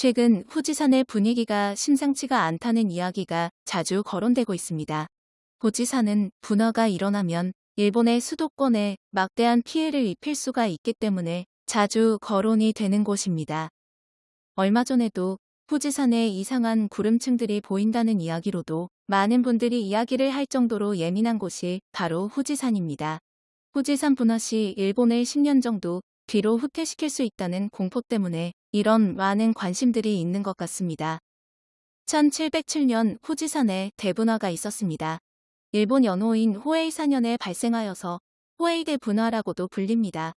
최근 후지산의 분위기가 심상치가 않다는 이야기가 자주 거론되고 있습니다. 후지산은 분화가 일어나면 일본의 수도권에 막대한 피해를 입힐 수가 있기 때문에 자주 거론이 되는 곳입니다. 얼마 전에도 후지산에 이상한 구름층들이 보인다는 이야기로도 많은 분들이 이야기를 할 정도로 예민한 곳이 바로 후지산입니다. 후지산 분화 시 일본을 10년 정도 뒤로 후퇴시킬 수 있다는 공포 때문에 이런 많은 관심들이 있는 것 같습니다. 1707년 후지산에 대분화가 있었습니다. 일본 연호인 호에이 사년에 발생하여서 호에이대 분화라고도 불립니다.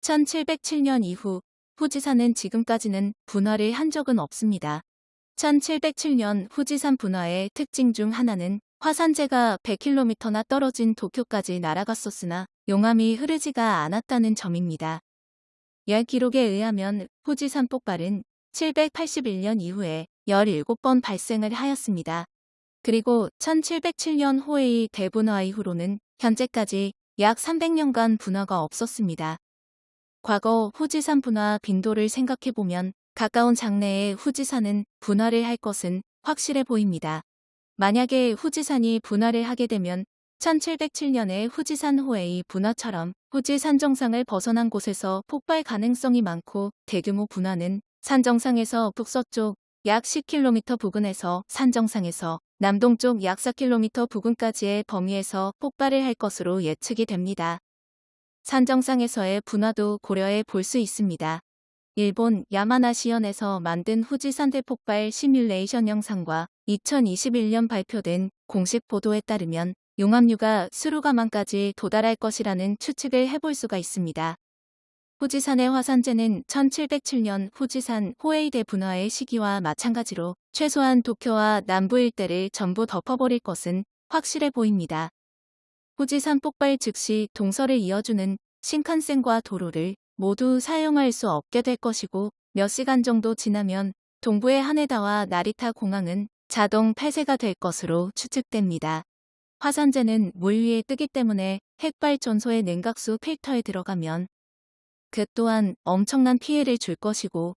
1707년 이후 후지산은 지금까지는 분화를 한 적은 없습니다. 1707년 후지산 분화의 특징 중 하나는 화산재가 100km나 떨어진 도쿄까지 날아갔었으나 용암이 흐르지가 않았다는 점입니다. 열 기록에 의하면 후지 산 폭발은 781년 이후에 17번 발생을 하였습니다. 그리고 1707년 호에이 대분화 이후로는 현재까지 약 300년간 분화가 없었습니다. 과거 후지산 분화 빈도를 생각해보면 가까운 장래에 후지산은 분화를 할 것은 확실해 보입니다. 만약에 후지산이 분화를 하게 되면 1707년에 후지산 호에이 분화처럼 후지 산 정상을 벗어난 곳에서 폭발 가능성이 많고 대규모 분화는 산 정상에서 북서쪽 약 10km 부근에서 산 정상에서 남동쪽 약 4km 부근까지의 범위에서 폭발을 할 것으로 예측이 됩니다. 산정상에서의 분화도 고려해 볼 수 있습니다. 일본 야마나시현에서 만든 후지산 대폭발 시뮬레이션 영상과 2021년 발표된 공식 보도에 따르면 용암류가 수루가만까지 도달할 것이라는 추측을 해볼 수가 있습니다. 후지산의 화산재는 1707년 후지산 호에이대 분화의 시기와 마찬가지로 최소한 도쿄와 남부 일대를 전부 덮어버릴 것은 확실해 보입니다. 후지산 폭발 즉시 동서를 이어주는 신칸센과 도로를 모두 사용할 수 없게 될 것이고 몇 시간 정도 지나면 동부의 하네다와 나리타 공항은 자동 폐쇄가 될 것으로 추측됩니다. 화산재는 물 위에 뜨기 때문에 핵발전소의 냉각수 필터에 들어가면 그 또한 엄청난 피해를 줄 것이고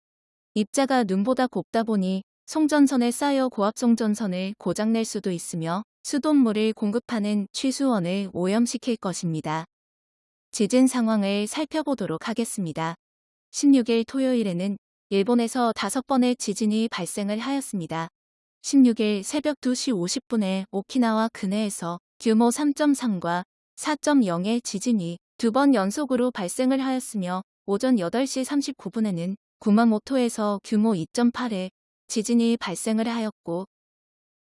입자가 눈보다 곱다 보니 송전선에 쌓여 고압송전선을 고장낼 수도 있으며 수돗물을 공급하는 취수원을 오염시킬 것입니다. 지진 상황을 살펴보도록 하겠습니다. 16일 토요일에는 일본에서 5번의 지진이 발생을 하였습니다. 16일 새벽 2시 50분에 오키나와 근해에서 규모 3.3과 4.0의 지진이 두 번 연속으로 발생을 하였으며 오전 8시 39분에는 구마모토에서 규모 2.8의 지진이 발생을 하였고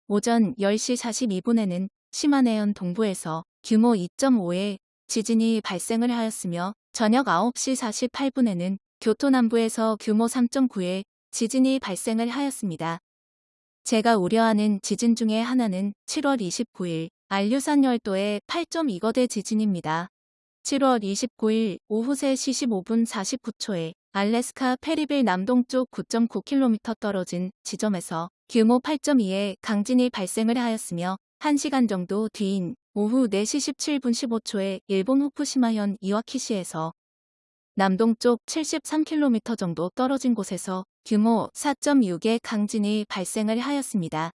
오전 10시 42분에는 시마네현 동부에서 규모 2.5의 지진이 발생을 하였으며 저녁 9시 48분에는 교토 남부에서 규모 3.9의 지진이 발생을 하였습니다. 제가 우려하는 지진 중의 하나는 7월 29일 안류산 열도의 8.2거대 지진입니다. 7월 29일 오후 3시 15분 49초에 알래스카 페리빌 남동쪽 9.9km 떨어진 지점에서 규모 8.2의 강진이 발생을 하였으며 1시간 정도 뒤인 오후 4시 17분 15초에 일본 후쿠시마현 이와키시에서 남동쪽 73km 정도 떨어진 곳에서 규모 4.6의 강진이 발생을 하였습니다.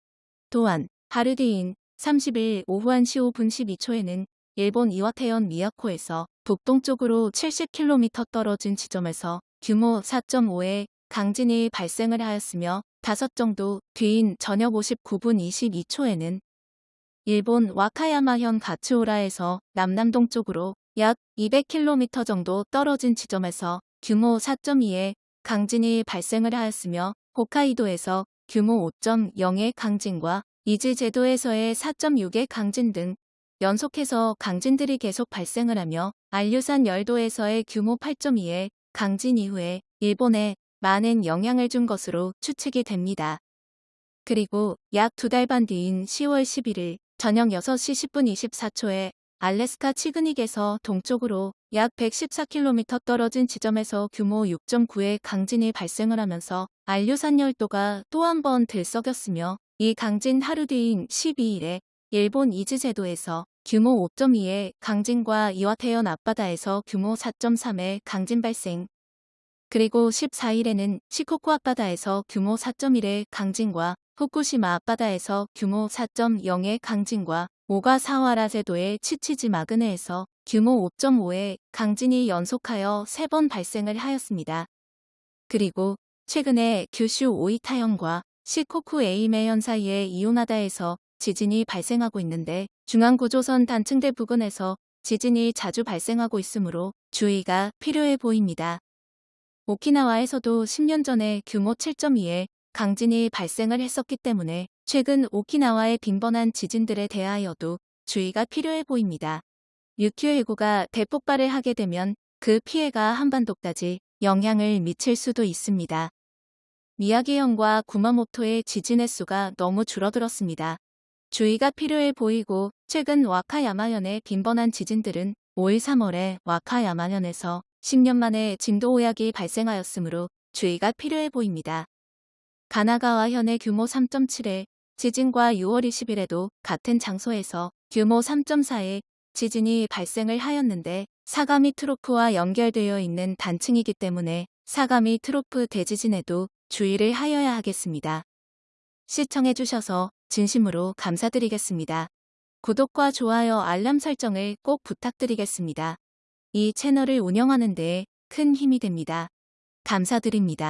또한 하루 뒤인 30일 오후 1시 5분 12초에는 일본 이와테현 미야코에서 북동쪽으로 70km 떨어진 지점에서 규모 4.5의 강진이 발생을 하였으며 다섯 정도 뒤인 저녁 59분 22초에는 일본 와카야마현 가츠오라에서 남남동쪽으로 약 200km 정도 떨어진 지점에서 규모 4.2의 강진이 발생을 하였으며 홋카이도에서 규모 5.0의 강진과 이즈 제도에서의 4.6의 강진 등 연속해서 강진들이 계속 발생을 하며 안류산 열도에서의 규모 8.2의 강진 이후에 일본에 많은 영향을 준 것으로 추측이 됩니다. 그리고 약 두 달 반 뒤인 10월 11일 저녁 6시 10분 24초에 알래스카 치그닉에서 동쪽으로 약 114km 떨어진 지점에서 규모 6.9의 강진이 발생을 하면서 안류산 열도가 또 한 번 들썩였으며 이 강진 하루 뒤인 12일에 일본 이즈 제도에서 규모 5.2의 강진과 이와테현 앞바다에서 규모 4.3의 강진 발생, 그리고 14일에는 시코쿠 앞바다에서 규모 4.1의 강진과 후쿠시마 앞바다에서 규모 4.0의 강진과 오가사와라 제도의 치치지마 근해에서 규모 5.5의 강진이 연속하여 3번 발생을 하였습니다. 그리고 최근에 규슈 오이타현과 시코쿠 에이메현 사이의 이요나다에서 지진이 발생하고 있는데 중앙구조선 단층대 부근에서 지진이 자주 발생하고 있으므로 주의가 필요해 보입니다. 오키나와에서도 10년 전에 규모 7.2의 강진이 발생을 했었기 때문에 최근 오키나와의 빈번한 지진들에 대하여도 주의가 필요해 보입니다. 유큐 해구가 대폭발을 하게 되면 그 피해가 한반도까지 영향을 미칠 수도 있습니다. 미야기현과 구마모토의 지진 횟수가 너무 줄어들었습니다. 주의가 필요해 보이고 최근 와카야마현의 빈번한 지진들은 5일 3월에 와카야마현에서 10년 만에 진도 오약이 발생하였으므로 주의가 필요해 보입니다. 가나가와 현의 규모 3.7의 지진과 6월 20일에도 같은 장소에서 규모 3.4의 지진이 발생을 하였는데 사가미 트로프와 연결되어 있는 단층이기 때문에 사가미 트로프 대지진에도 주의를 하여야 하겠습니다. 시청해주셔서 진심으로 감사드리겠습니다. 구독과 좋아요 알람 설정을 꼭 부탁드리겠습니다. 이 채널을 운영하는 데큰 힘이 됩니다. 감사드립니다.